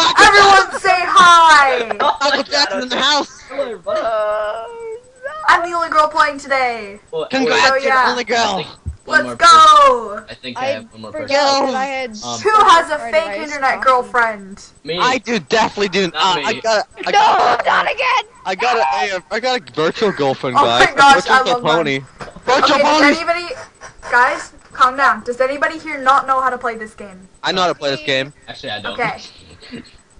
Michael, Everyone say hi! Michael Jackson in the house. Hello, everybody. I'm the only girl playing today. Well, Congrats, Oh, you're yeah. the only girl. Let's go! I think I, I have one more person. that I had. Um, Who has a fake internet coffee. girlfriend? Me. I do definitely do. Uh, Not I me. got a, I, No, not again! I got a, a, I got a virtual girlfriend, Oh guys. my gosh, virtual I love pony. Virtual Okay, does pony. anybody... Guys, calm down. Does anybody here not know how to play this game? I know how to play this game. Actually, I don't. Okay.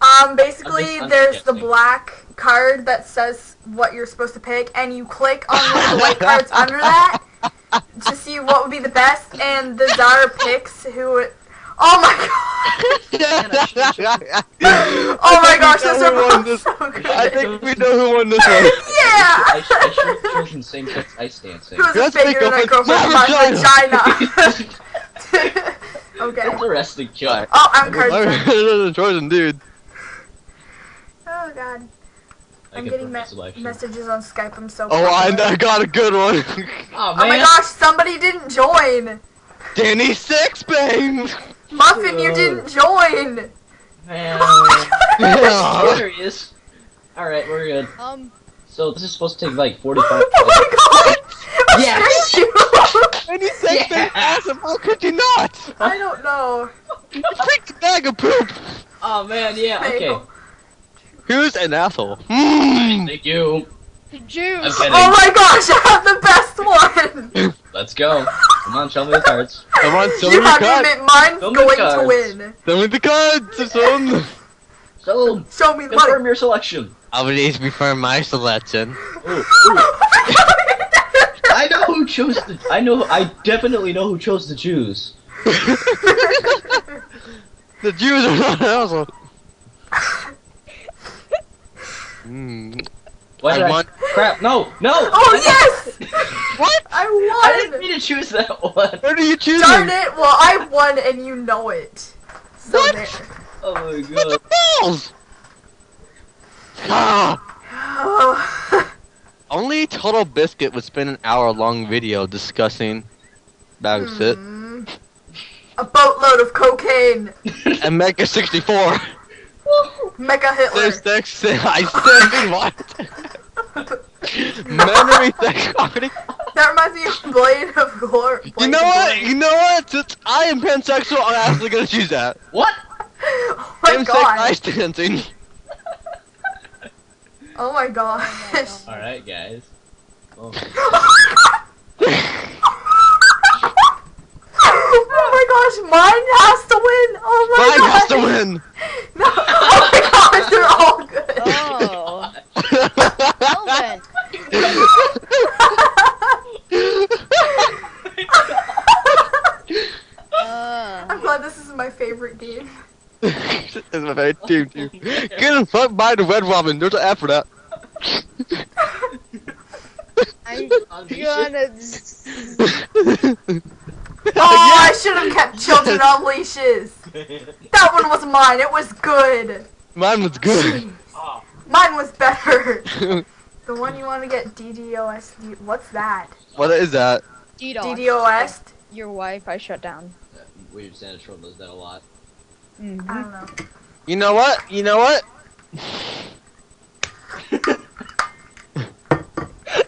Um, basically, just there's the black card that says what you're supposed to pick, and you click on one of the white cards under that to see what would be the best, and the Zara picks who it... Oh my god! Oh my gosh, those are both this. so good! I think we know who won this one. I, I should Yeah! have chosen same sex ice dancing. Who has a Let's fake make internet up a- girlfriend? my My vagina! Okay. Interesting choice. Alright. Oh, I'm card. I'm Trojan dude. Oh god. I I'm getting me- selection. messages on Skype. I'm so. Oh, I. I got a good one. Oh, Oh my gosh! Somebody didn't join. Danny Sexbang. Muffin, you didn't join. Man. Oh my gosh. there he is. Alright, we're good. Um, So this is supposed to take like 45 Oh my god! Yes. You. Danny Sexbang, Yeah. awesome. How could you not? I don't know. You freaked a bag of poop. Oh man, yeah, okay. Who's an asshole? Hmm. Thank you. I'm juice! Oh my gosh! I have the best one. Let's go. Come on, show me the cards. Come on, show me you your have to cards. admit, mine's Show going to win. Show me the cards, son. So, Show me the confirm money. your selection. I would need to confirm my selection. Ooh, ooh. I know who chose the. I know. I definitely know who chose the Jews. The Jews are not an asshole. Hmm. Why I did I? want- Crap! No! No! oh yes! What? I won. I didn't won. mean to choose that one. What are you choosing? Darn it! Well, I won, and you know it. So What? there. Oh my god! What god. the balls? Ah! Only Total Biscuit would spend an hour long video discussing that of shit. Hmm. A boatload of cocaine. And Mega 64. Mega Hitler. There's sex. I said what? Memory sex comedy. That reminds me of Blade of Glory. You know what? Glory. You know what? Since I am pansexual, I'm actually gonna choose that. What? Oh my Same sex god. ice dancing. Oh my gosh. All right, guys. Oh. oh my gosh, mine has to win. Oh my Mine gosh. has to win. No. Oh my gosh, they're all good. Oh. Well then. Uh, I'm glad this is my favorite game. This is my favorite team too. Get him fucked by the red robin. There's an app for that. I'm gonna. Oh, I should have kept children on leashes. That one was mine. It was good. Mine was good. oh, Mine was better. The one you want to get DDoS. What's that? what is that? DDoS. DDoS? Your Wi-Fi shut down. Weird Santa Troll does that a lot. I Mhm. don't know. You know what? You know what?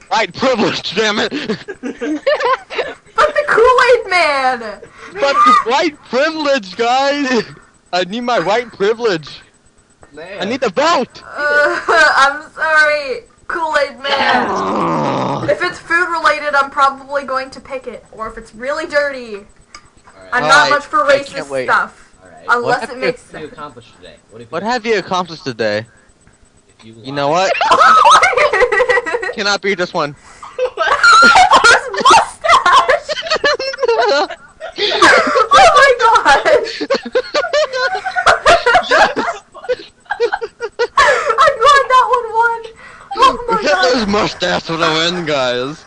White privilege, damn it! But the Kool-Aid Man! but the white privilege, guys! I need my white privilege. Man. I need the vote. Uh, I'm sorry, Kool-Aid Man. If it's food related, I'm probably going to pick it. Or if it's really dirty, All I'm right. not Alright, much for racist stuff. All right. Unless What it if- makes What have you accomplished today? What have you? What have you accomplished today? You, You know what? Cannot be this one. His mustache! oh my gosh! I'm glad that one won! Oh my Hitler's god! mustache would win, guys.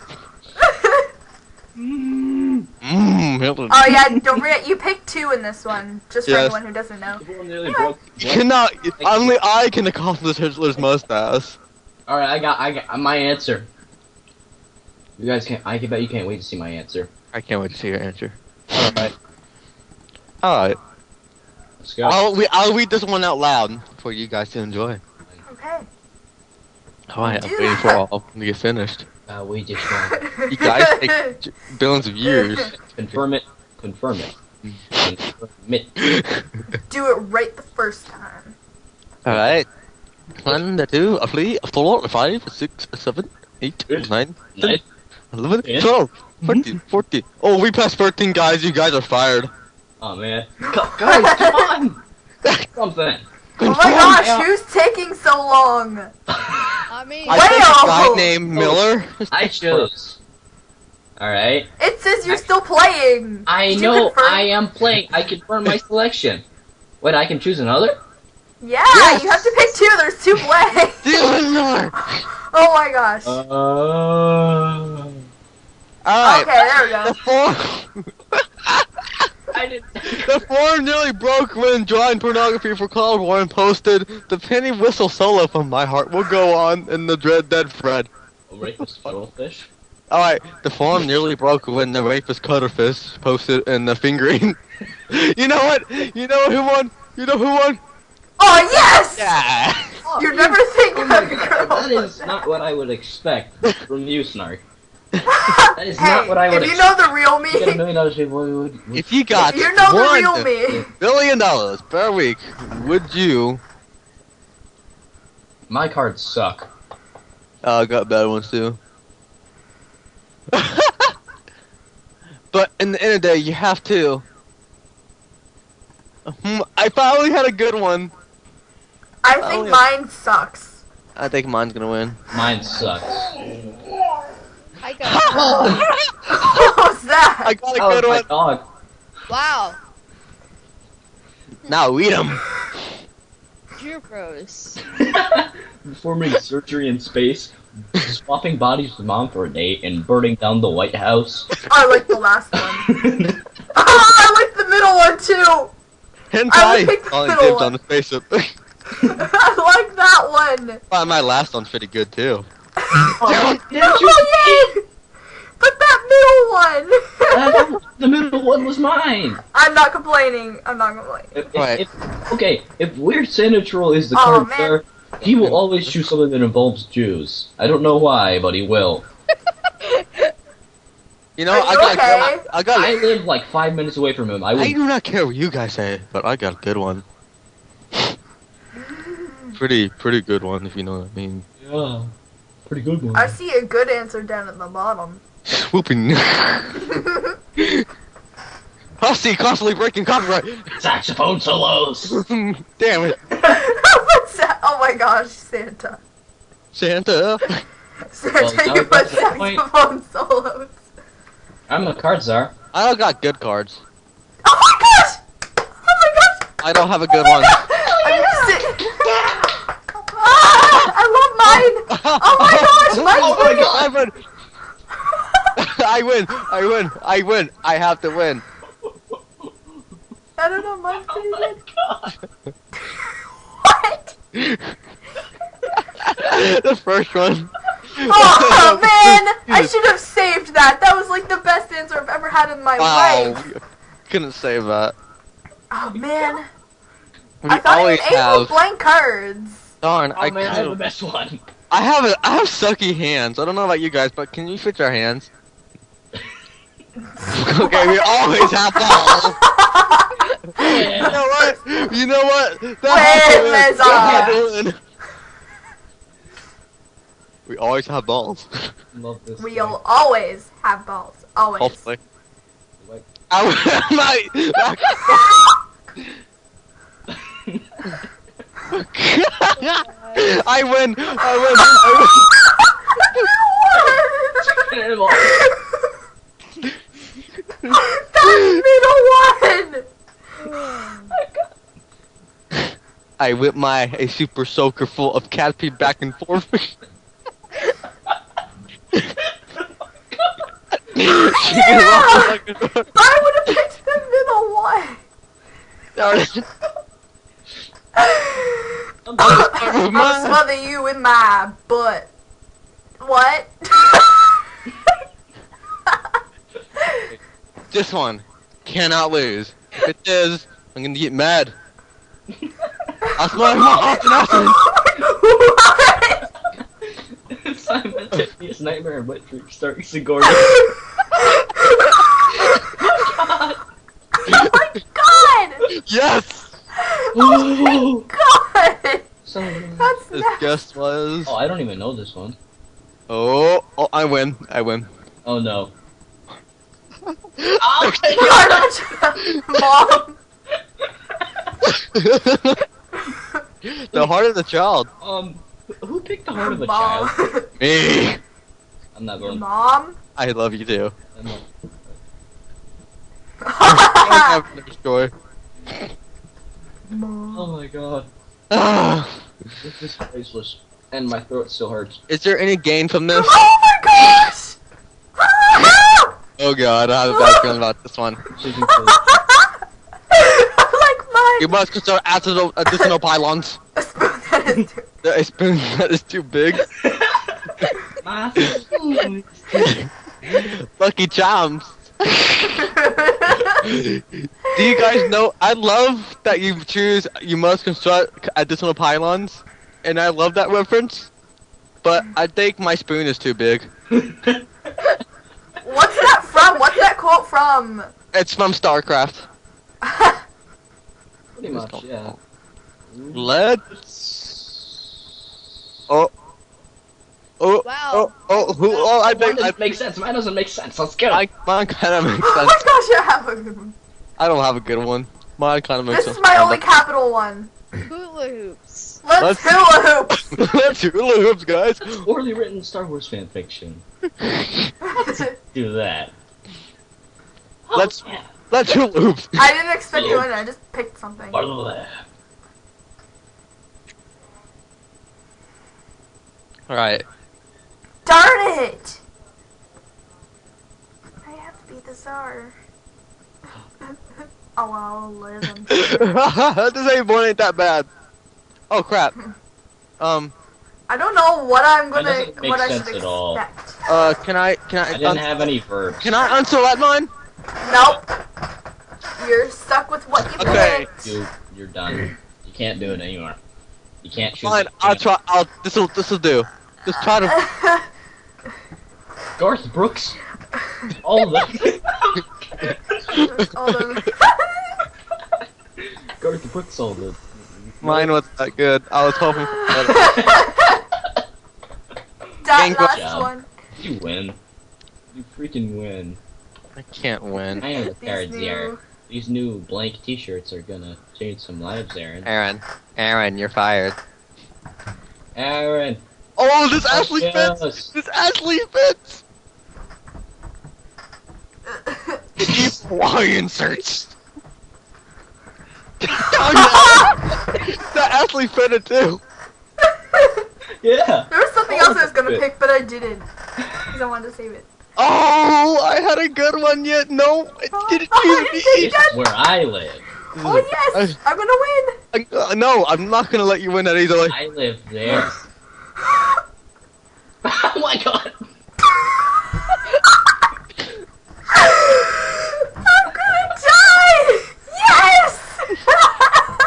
Mmm, Hitler. oh yeah, don't forget, you picked two in this one, just for Yes. anyone who doesn't know. People. You cannot. Only I can accomplish Hitler's mustache. All right, I got, I got my answer. You guys can't. I can bet you can't wait to see my answer. I can't wait to see your answer. All right. Alright. Let's go. I'll we, I'll read this one out loud for you guys to enjoy. Okay. Alright, I'm waiting for that. all to get finished. Uh, we just won. You guys take billions of years. Confirm it. Confirm it. Confirm. Do it right the first time. Alright. One, a two, a three, a four, a five, a six, a seven, eight, Good. nine, 11, Yeah. 12, 13, 14. Hmm? Oh, we passed 13, guys. You guys are fired. Oh man. Gu- Guys, come on! Something. Oh my Yeah. gosh, who's taking so long? I mean, I think a guy named oh. Miller. I chose. Alright. It says you're still playing. I Did know? I am playing. I confirm my selection. Wait, I can choose another? Yeah, Yes. you have to pick two. There's two playing. Dylan Miller. oh my gosh. Uh, Alright. okay, there we go. The form, I didn't. the form nearly broke when drawing pornography for Cloud Warren posted the penny whistle solo from My Heart Will Go On in the Dread Dead Fred. Rapist fish. Alright, the form nearly broke when the rapist Cutterfish posted in the fingering. you know what? You know who won? You know who won? Oh yes! Yeah. You never think Oh of a girl. that is not what I would expect from you, Snark. That is hey, not what I would if you know the real me, You a million dollars, what would, would, If you got if you know the one real me, billion dollars per week, would you? My cards suck. Oh, I got bad ones too. but in the end of the day, you have to. Hmm, I finally had a good one. I Oh, think yeah. mine sucks. I think mine's gonna win. Mine sucks. I got what was that? I got a That was good my one. dog. wow. Now eat 'em. You're gross. Performing surgery in space, swapping bodies with mom for a date, and burning down the White House. I like the last one. I like the middle one too. I would Hentai. pick the Calling middle dibs one. on the spaceship. I like that one. Well, my last one's pretty good too. oh, didn't you Oh, yay! But that middle one. Uh, the middle one was mine. I'm not complaining. I'm not complaining. If, if, Right. if- okay, if Weird Santa Troll is the Oh, card man. player, he will always choose something that involves Jews. I don't know why, but he will. You know, Are I you got, okay? I got, I live like five minutes away from him. I I do not care what you guys say, but I got a good one. Pretty, pretty good one, if you know what I mean. Yeah, pretty good one. I see a good answer down at the bottom. Swooping. Hussy constantly breaking copyright. Saxophone solos. Damn it, What's that? My gosh, Santa. Santa. Santa, now you put got to the point. saxophone solos. I'm the card czar. I don't got good cards. Oh my gosh! Oh my gosh! I don't have a good one. I'm si- ah, I love mine! Oh my gosh, mine's Oh my winning. god! I win! I win! I win! I have to win. I don't know, mine's pretty Oh my good. god. What? The first one. Oh man! I should have saved that. That was like the best answer I've ever had in my Wow, life. we couldn't save that. Oh man. We I thought always it was have. with blank cards. Darn, Oh I man, I have the best one. I have a, I have sucky hands. I don't know about you guys, but can you switch our hands? okay, we always have balls. you know what? You know what? That had to Win, win. Liza. That had to win. We always have balls. Love this. We'll always have balls. Always. Hopefully. Like- I might. I win. I win. That middle one! I whip my a super soaker full of cat pee back and forth. yeah! I would have picked the middle one. I'm gonna smother you with my butt. What? This one cannot lose. If it is, I'm gonna get mad. I That's my mom. what? Simultaneous nightmare and wet dream starting Sigourney. Oh my god! Yes. oh, God! so That's This nasty. guest was. Oh, I don't even know this one. Oh, oh, I win. I win. Oh no. Mom! the heart of the child. Um, who picked the heart of the Mom. child? Me. I'm not going. Mom? I love you too. I'm not. I have no story. Mom. Oh my god. This is priceless. And my throat still hurts. Is there any gain from this? Oh my gosh! Oh god, I have a bad feeling about this one. Like mine. You must consider additional, additional pylons. A spoon that is too. The spoon that is too big. My food. Lucky charms. Do you guys know? I love that you choose. You must construct additional pylons, and I love that reference. But I think my spoon is too big. What's that from? What's that quote from? It's from StarCraft. Pretty much, yeah. Let's. Oh. Oh. Wow. Oh. Oh. Who? Oh. I Mine think. I doesn't make sense. Mine doesn't make sense. Let's get I, it. mine kind of makes sense. Oh my gosh, I have a good one. I don't have a good one. Mine kind of makes This sense. is my only capital one. Hula hoops. Let's, Let's- hula hoop. Let's hula hoops, guys. Poorly written Star Wars fan fiction. Do that. Oh, Let's- yeah. Let's hula hoops. I didn't expect to win. I just picked something. Blah. All right. Darn it! I have to be the czar. oh, I'll live and this ain't one ain't that bad. Oh crap. Um. I don't know what I'm gonna, doesn't make what I sense should at all. Expect. Uh. Can I? Can I? I didn't have any verbs. can I unselect mine? Nope. You're stuck with what you Okay. picked. You, you're done. You can't do it anymore. You can't choose. Fine. I'll try. I'll. This will. This will do. Just try to. Garth Brooks. All of them. Hold on. Garth Brooks all the. Mine was that good. I was hoping for better. that last one. You win. You freaking win. I can't win. I am the These cards here. These new blank T-shirts are gonna change some lives, Aaron. Aaron. Aaron, you're fired. Aaron. Oh, this Ashley yes. fits. This Ashley fits. Deep Hawaiian search. oh! That Ashley fit it too. Yeah. There was something else I was gonna pick, but I didn't. Because I wanted to save it. Oh, I had a good one yet. No, it didn't Oh, choose me. This is where I live. Oh yes! I'm gonna win! I- uh, no, I'm not gonna let you win that easily. I live there. oh my god. I'm gonna die! Yes!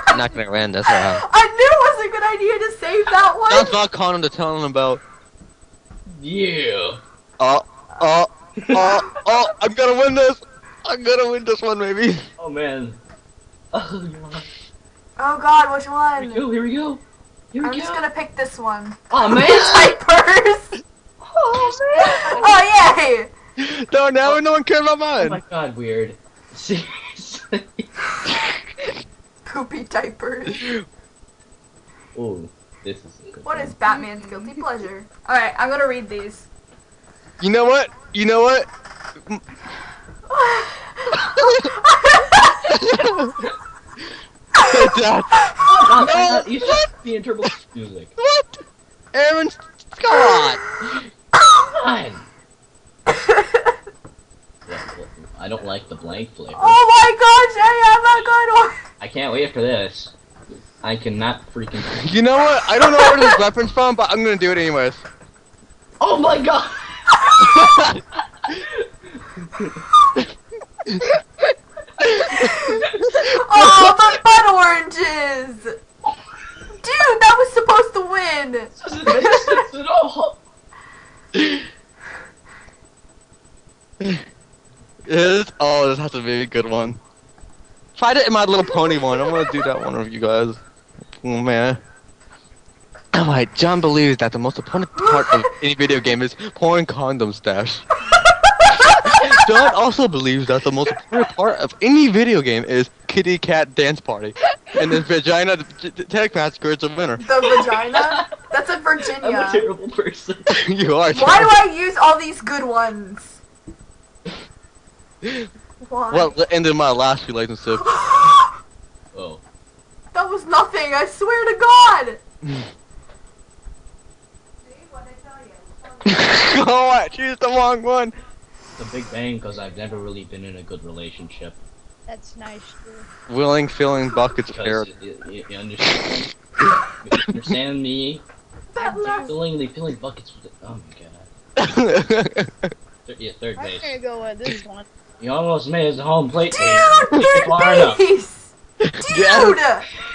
I'm not gonna win this round. I knew it was a good idea to save that one. That's not Conan to tell him about. Yeah. Oh, oh, oh, oh! I'm gonna win this. I'm gonna win this one, maybe. Oh man. Oh god. Oh god, which one? Here we go. Here we go. Here we I'm go. just gonna pick this one. Oh man. Diapers! Oh man! Oh, yay! No, now no one cares about mine. oh mine. my god. Weird. Seriously. Poopy diapers. Oh, this is a good What one. is Batman's guilty pleasure? Alright, I'm gonna read these. You know what? You know what? Dad, No, you should what? be in Turbo music. what? Aaron, Scott! come on. I don't like the blank flavor. oh my gosh, I have a good one! I can't wait for this. I cannot freaking. You know what? I don't know where this weapon's from, but I'm gonna do it anyways. Oh my god! Oh but butt oranges! Dude, that was supposed to win! doesn't make sense at all. Is oh, this has to be a good one. Tried it in my little pony one. I'm gonna do that one of you guys. Mm, oh man. Alright, John believes that the most important part of any video game is pouring condom stash. John also believes that the most important part of any video game is kitty cat dance party. And then vagina t- t- tag massacre is a winner. The vagina? That's a I'm a Virginia. terrible person. you are. Why do I use all these good ones? Why? Well, the end of my last relationship. That was nothing, I swear to God! oh, I choose the wrong one. The Big Bang because I've never really been in a good relationship. That's nice, too. Willing, filling buckets, Because carrot. you, you, you understand? you understand me? That last Filling, filling buckets with it. Oh my god. Thir- yeah, third I'm base. gonna go with this one. You almost made it to home plate. Dude, Take it far third base! Yeah.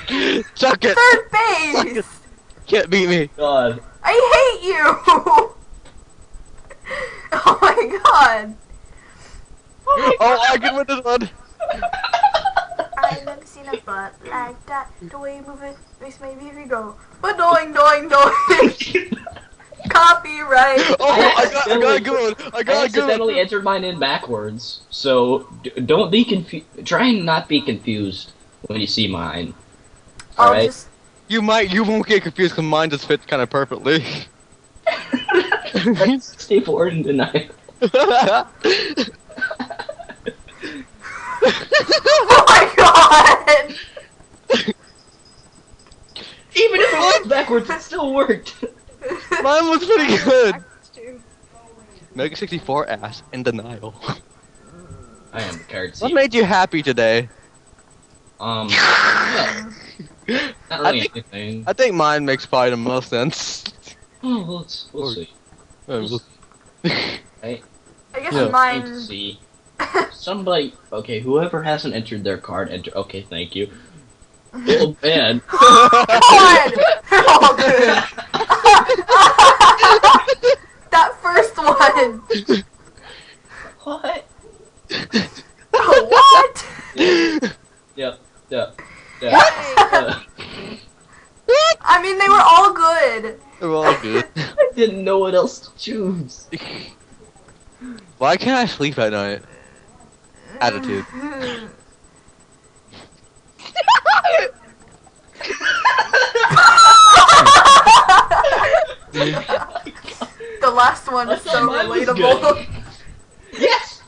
Dude! Suck it. Third base! Can't beat me. God. I hate you! oh my god! Oh, I can win this one. I've never seen a butt like that. The way you move it makes my baby go. But doing, doing, doing. Copyright. Oh, I got, I got a good one. I I got a good accidentally one. entered mine in backwards, so d- don't be confused. Try and not be confused when you see mine. I'll Alright. just. You might, you won't get confused because mine just fits kind of perfectly. Stay forward and deny. Oh my god! Even if it was backwards, it still worked. Mine was pretty good. Mega 64 ass in denial. I am the card What made you happy today? Um, well, not I think- anything. I think mine makes probably the most sense. Oh, well, let's, we'll Or- see. Oh, Right? I guess Yeah. Mine. see. Somebody, okay, whoever hasn't entered their card, enter. Okay, thank you. Oh man. God! They're all good. that first one. what? Oh, what? Yep. Yep. Hey, Uh, I mean, they were all good. They're all good. I didn't what else to choose. Why can't I sleep at night? Attitude. the last one is thought so relatable. Yes.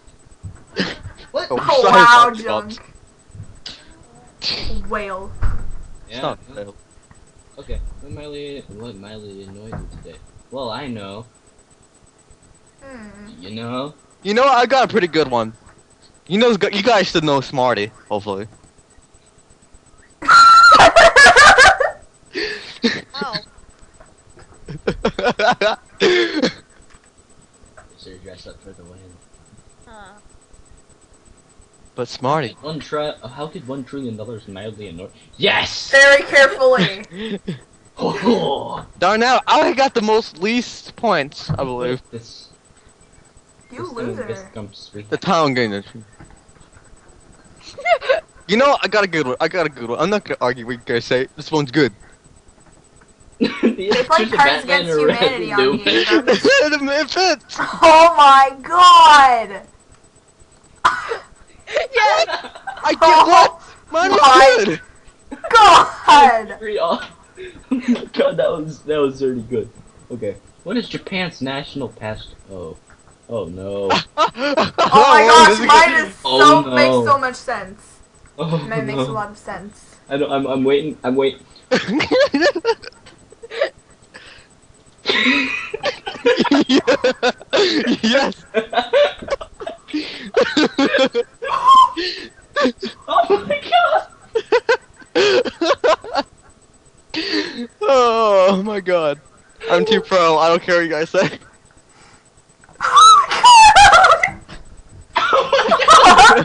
Oh, what? Oh, Oh, sorry, wow, Fox, junk. Whale. It's not fair. Okay. What Miley? What Miley annoyed you today? Well, I know. Hmm. You know. You know. I got a pretty good one. You know, you guys should know Smarty, hopefully. oh. So you dress up for the win. Huh. but Smarty. One tri- uh, How could one trillion dollars mildly annoy? Yes. Very carefully. Oh, Darn now, I got the most least points, I believe. This. You this, This loser. comes. The town game. it. You know, I got a good one. I got a good one. I'm not gonna argue with you guys say this one's good. they They play Cards Against Humanity on Game it fits. Oh my god! yeah. I get what? Oh Mine was My good. God! Free off. Oh my god, that was that was really good. Okay. What is Japan's national past? Oh. Oh no. Oh my gosh, mine is oh, so Oh, no. makes so much sense. Oh Mine makes a lot of sense. I don't, I'm I'm waiting. I'm waiting. yes. oh my god. oh my god. I'm too pro. I don't care what you guys say. Oh my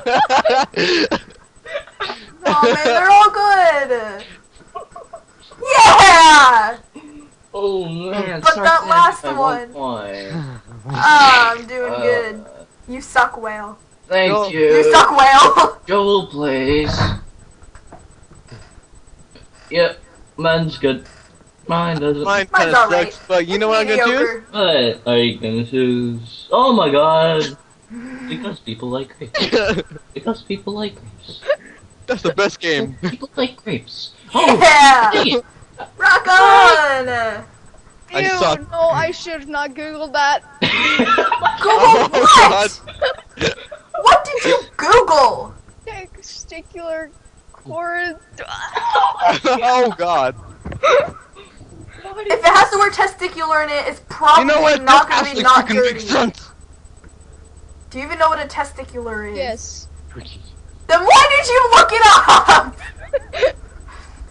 god. Oh man, they're all good. Yeah. Oh man, But that last by one. point. Ah, I'm doing Uh, good. You suck, whale. Thank Go. you. You suck, whale. Joel please. Yep, man's good. Mine doesn't. Mine Mine's kind of alright. sucks, but you know what I'm gonna choose? Mediocre. But are you gonna choose? Oh my god! Because people like grapes. Because people like grapes. That's the best game. People like grapes. Oh, Yeah. dang it. Rock on. I Ew, suck. no, I should not Google that. Google Oh, what? What did you Google? Testicular cord. Oh, oh god. If it has the word testicular in it, it's probably You know what? not going to be not fucking dirty. makes sense. Do you even know what a testicular is? yes. Then why did you look it up?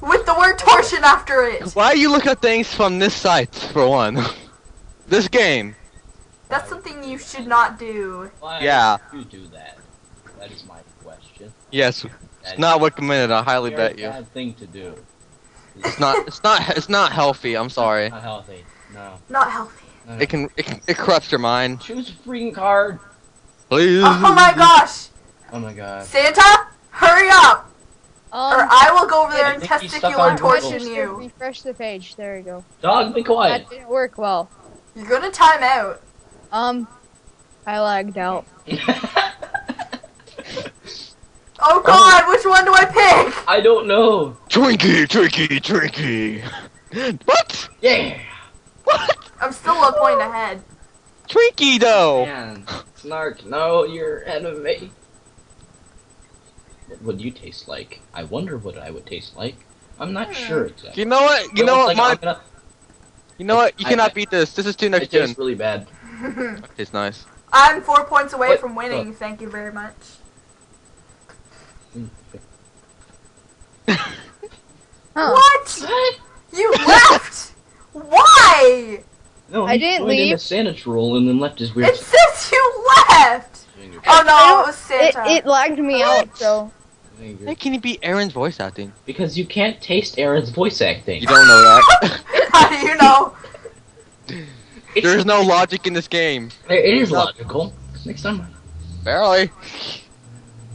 With the word torsion after it. Why you look at things from this site, for one? this game. That's something you should not do. Why Yeah. you do that? That is my question. Yes, That it's not recommended. I highly bet you. Bad thing to do. It's not. It's not. It's not healthy. I'm sorry. Not healthy. No. Not healthy. no. It can. It, can, it corrupts your mind. choose a freaking card. Please. Oh my gosh! Oh my god. Santa, hurry up! Um, Or I will go over there and think he's stuck testicular on torsion you. refresh the page. There you go. Dog, be quiet. That didn't work well. You're gonna time out. Um, I lagged out. Oh, oh god, which one do I pick? I don't know. Twinkie, Twinkie, Twinkie. What? Yeah. What? I'm still a point ahead. Twinkie though. Man, Snark, no, you're ahead of. What would you taste like? I wonder what I would taste like. I'm not hmm. sure exactly. You know what? You It know what? like My, gonna- you know what? You I- cannot I- beat this. This is too It next gen. tastes really bad. It's nice. I'm four points away What? from winning. Thank you very much. Huh. What? You left? Why? No, I didn't joined in leave. a Santa roll and then left his weird. It says you left. Oh no, it was Santa. it lagged me out, so. How can you beat Aaron's voice acting? Because you can't taste Aaron's voice acting. You don't know that. How do you know? There is no logic in this game. It is logical. Next time. Barely.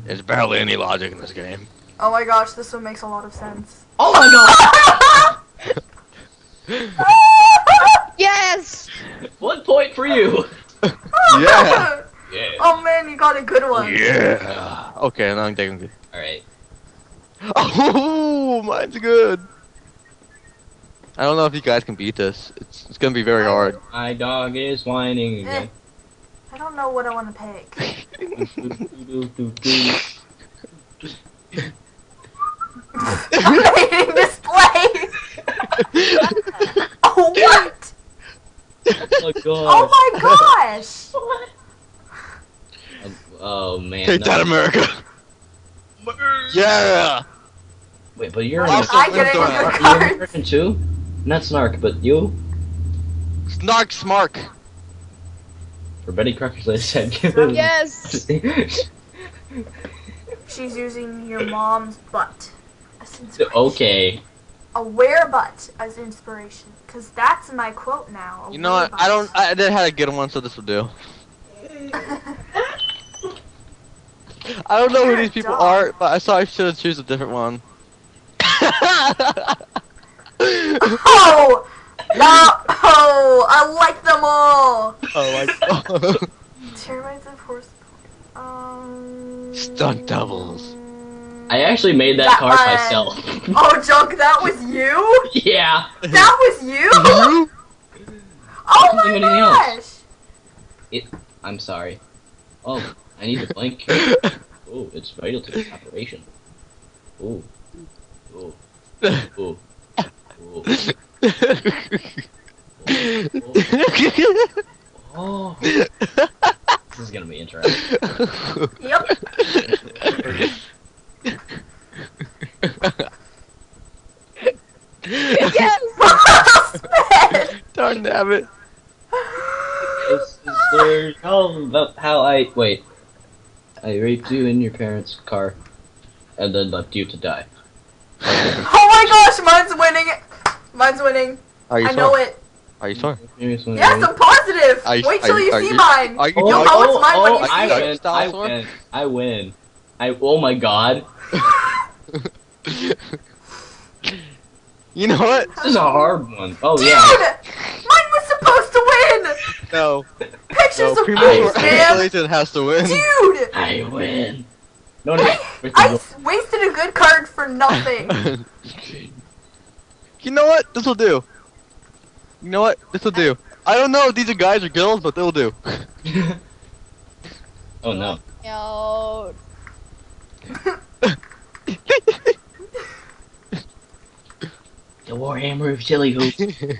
There's barely any logic in this game. Oh my gosh, this one makes a lot of sense. Oh my god! Yes! One point for you. Yeah. Yeah. Oh man, you got a good one. Yeah. Okay, now I'm taking good. All right. Oh, mine's good. I don't know if you guys can beat this. It's it's gonna be very hard. My dog is whining eh. again. I don't know what I want to pick. I'm Amazing display. Oh what? oh my god. Oh my gosh. Oh, oh, oh man. Take no. that, America. Yeah. Wait, but you're Why in am I getting Are your Are you cards? American too? Not Snark, but you? Snark Smark. For Betty Crocker they said give it. Oh, yes! She's using your mom's butt as inspiration. okay. A where butt as inspiration. Cause that's my quote now. You know where what? I don't. I did had a good one, so this will do. I don't know who You're a these people dog. are, but I thought I should have choose a different one. oh no! Oh, I like them all. oh my god. Termites of horse. Um. Stunt doubles. I actually made that That card one. myself. Oh, Junk, that was you? yeah. That was you? You? Oh Couldn't think of my gosh! else. I'm sorry. Oh, I need to blink. Oh, it's vital to the operation. Oh. Oh. Oh. Oh. Oh. This is gonna be interesting. Yep. yes! Darn damn it. This is the all about how I wait. I raped you in your parents' car. and then left you to die. Oh my gosh, mine's winning. Mine's winning. Are you I sure? know it. Are you sure? Yes, Yes, I'm positive. Are you- Wait are till you- you are see you- mine. Are you Oh, You'll are know you- it's oh, mine when oh, you I see it. I win, I win. I, oh my god. You know what? This is a hard one. Oh Dude, yeah. mine was supposed to win. No. Pictures No, of premature face, man. escalation has to win. Dude, I win. No, no. wait, I wasted a good card for nothing. you know what? This will do. You know what? This will do. I don't know if these are guys or girls, but they'll do. oh no. Yo. The Warhammer of Zillyhoo.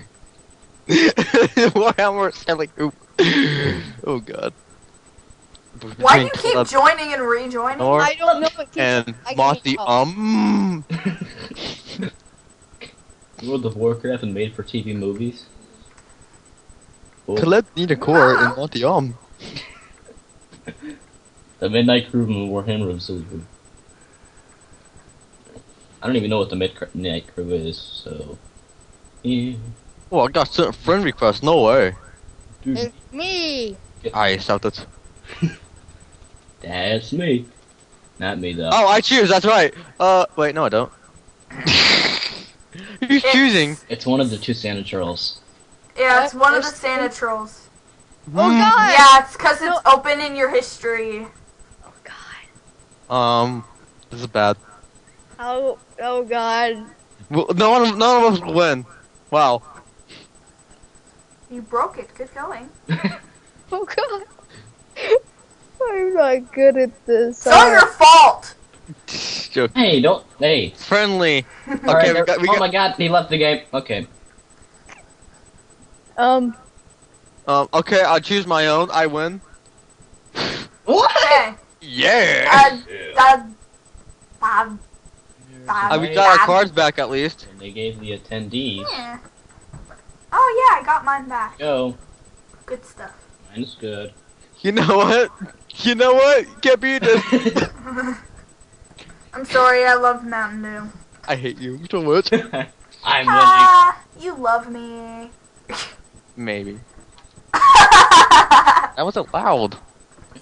The Warhammer Zillyhoo. Oh god. Why do you keep Club joining and rejoining? Nor I don't know what keeps and I can Monty eat. Um. World of Warcraft and made for TV movies. Cool. Colette Nina Core and Monty Um. The Midnight Crew and Warhammer of Zillyhoo. I don't even know what the Midnight Crew is, so. Yeah. Oh, I got certain friend requests. No way. Dude, It's me. I accept it. that's me. Not me though. Oh, I choose. That's right. Uh, wait, no, I don't. Who's It's- choosing? It's one of the two Santa Trolls. Yeah, it's What? one of the There's- Santa trolls. Oh Hmm. god. Yeah, it's because No. it's open in your history. Oh god. Um, this is bad. Oh oh god. Well, no one, none of us will win. Wow. You broke it. Good going. Oh god. I'm not good at this. It's all your fault. Joke. Hey, don't. Hey. Friendly. All right, Okay, we got, we oh got. my god, he left the game. Okay. Um. Um, okay, I'll choose my own. I win. What? Okay. Yeah. Uh, uh, uh, Uh, we got our cards back at least. And they gave the attendees. yeah. Oh yeah, I got mine back. Go. Good stuff. Mine is good. You know what? You know what? Can't beat this. I'm sorry, I love Mountain Dew. I hate you so much. I'm winning. Ah, you love me. Maybe. That wasn't loud.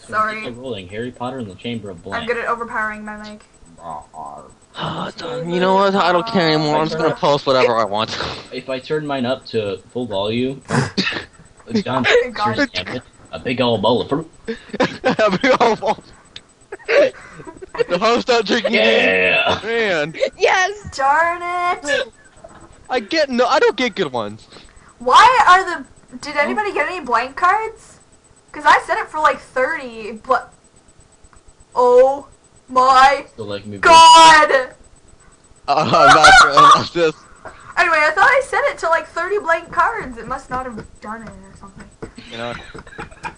Sorry. Keep it rolling. Harry Potter and the Chamber of I'm good at overpowering my mic. you know what? I don't care anymore. I'm just gonna post whatever I want. If I turn mine up to full volume, it's done. God. Seriously, damn it. A big old bowl of fruit. The host not drinking. Yeah. Man, Yes. Darn it! I get no. I don't get good ones. Why are the? Did anybody get any blank cards? Cause I set it for like thirty, but oh my So like me. god! Uh, I'm not sure about this. Anyway, I thought I set it to like thirty blank cards. It must not have done it or something. You know.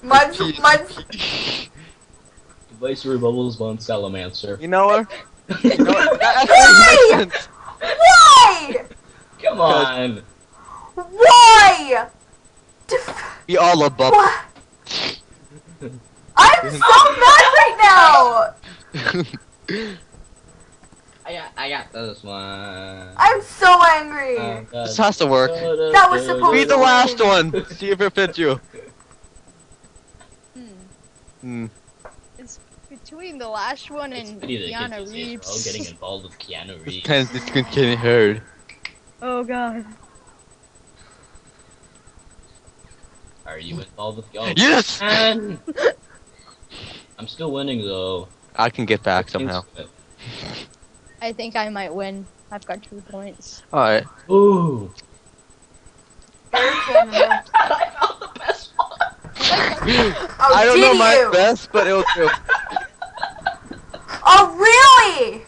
Mine's mine's Viceroy Bubbles von Salamancer. You know what? You know what? That Why? actually makes sense. why? Come on. Why? Def- We all love Bub. what? I'm so mad right now. I got, I got this one. I'm so angry. Oh, This has to work. That was supposed Read the last one. See if it fits you. Hmm. Hmm. It's between the last one It's and pity Keanu kids these all getting Reeves. involved with Keanu This Reeves. pen's this can getting heard. Oh god. Are you involved with oh, Yes! man. I'm still winning though. I can get back somehow. I think I might win. I've got two points. Alright. Ooh. I found the best one. I don't know my you? best, but it'll do. Oh really?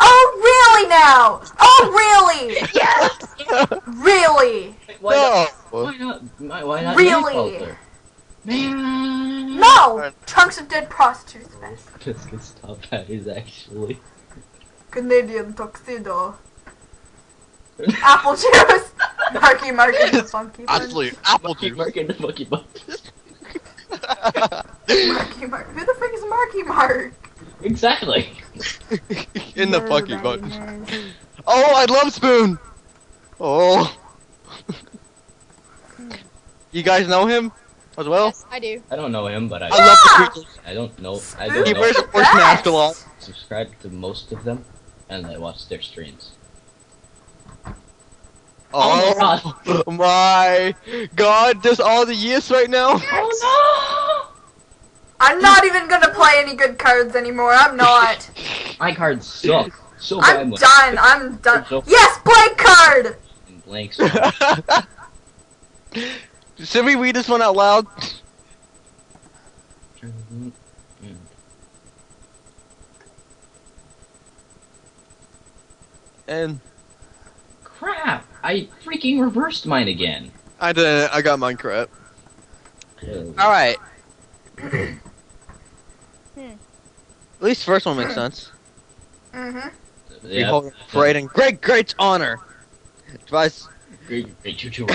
Oh really now? Oh really? Yes. Really? Why not? no! Why not? Why, why not Really? Nightcrawler? Man. No! Chunks of dead prostitutes best. Biscuits top patties actually. Canadian tuxedo. Apple juice. Marky Mark and the Funky Bunch. Actually, apple Marky juice. Mark and the Funky Bunch. Marky Mark. Who the frick is Marky Mark? Exactly. In the fucking baby, button. nerd. Oh, I love Spoon. Oh. you guys know him as well? Yes, I do. I don't know him, but I I love the creatures. I don't know. I don't He know. wears a the horse mask a lot. best. Subscribe to most of them, and I watch their streams. Oh, oh my god, there's all the yes right now. Oh I'm not even gonna play any good cards anymore. I'm not. My cards suck. So I'm bad done. I'm done. So- Yes, blank card. in blanks. Should we read this one out loud? And Crap! I freaking reversed mine again. I did. I got mine correct. Uh, All right. Hmm. At least the first one makes sense. Mhm. We yeah, hold parade in great, great honor. Device. Great, great choo choo.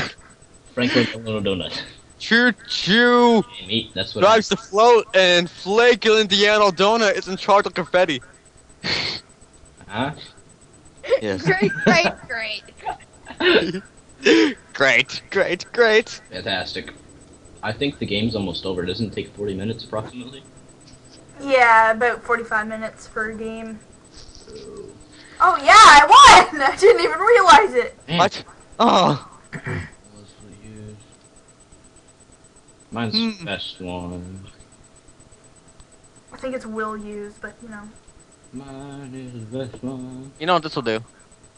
Franklin Delano Donut. Choo choo meat, that's what drives the float, and Flake Indiana Donut is in charge of confetti. Huh? Yes. Great, great, great. great, great, great. Fantastic. I think the game's almost over. Doesn't it take 40 minutes approximately? Yeah, about 45 minutes per game. Oh yeah, I won! I didn't even realize it. Man, What? Oh. Mine's the best one. I think it's will use, but you know. Mine is the best one. You know what this will do?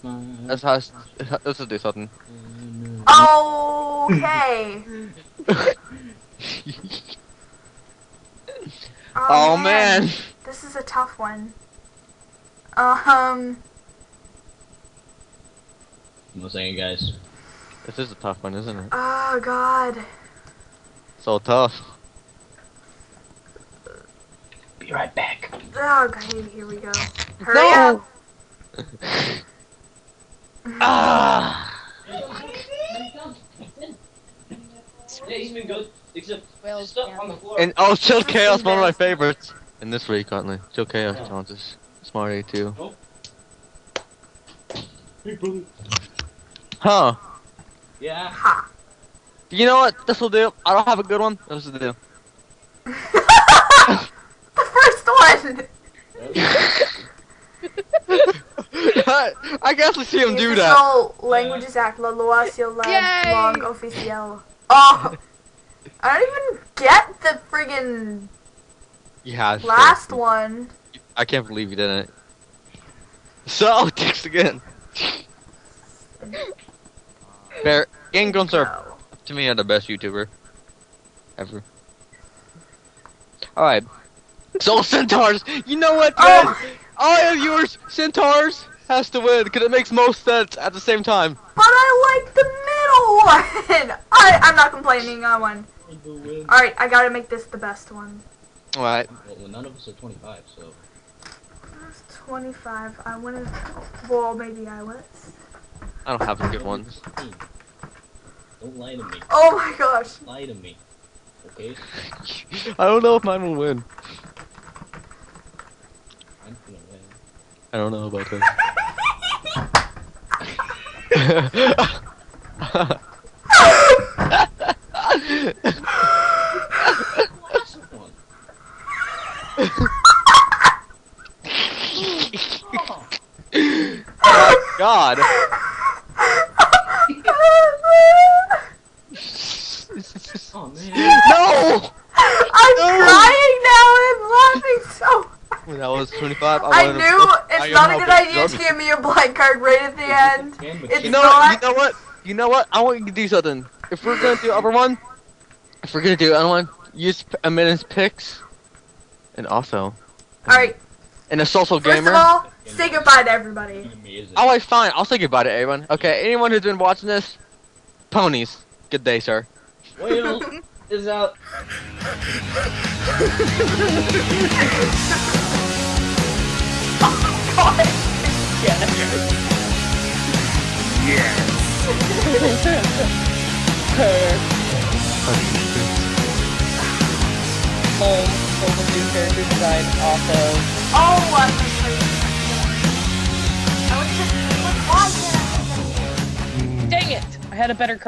Mine This has. This will do something. Okay. Oh, man. This is a tough one. Um. No saying, guys. This is a tough one, isn't it? Oh God. So tough. Be right back. Oh God. Here we go. Hurry No. up. Ah. Yeah, he's been good. Except Well, stuff yeah. on the floor. And oh, Chill Chaos, one of my favorites. In this week, currently. Chill Chaos challenges. Smarty too. Hey, brother. Huh. Yeah. Ha. You know what? This will do. I don't have a good one. This will do. the first one. I guess we see him do that. Official Languages Act, la loi sur la Yay. langue officielle. Oh. I don't even get the friggin' Yeah. last one. I can't believe you didn't. So, text again. Bear, Game Grumps are, to me, are the best YouTuber. Ever. Alright. So, Centaurs! You know what, guys? Oh, All of yours, Centaurs, has to win, because it makes most sense at the same time. but I like the one. I, I'm not complaining. I won. All right, I gotta make this the best one. Alright. Well, none of us are 25, so. That's 25. I wanted. Well, maybe I was. I don't have any good ones. Don't lie to me. Oh my gosh. Lie to me. Okay? I don't know if mine will win. I'm gonna win. I don't know about that. Last one. oh God. Oh man. no! I'm No. crying now. I'm laughing so. When I was 25, I, I wanted to knew I it's not a good idea to give me a blank card right at the end. It's You know not. You know what? You know what? I want you to do something. If we're gonna do other one, if we're gonna do other one, use a minute's picks, and also, All right. and a social First gamer. of all, say goodbye to everybody. Amazing. Alright, fine. I'll say goodbye to everyone. Okay, anyone who's been watching this, ponies. Good day, sir. Whale is out. Oh her. Home, Golden New character design, also. Oh, what the freak! I was just Dang it! I had a better card.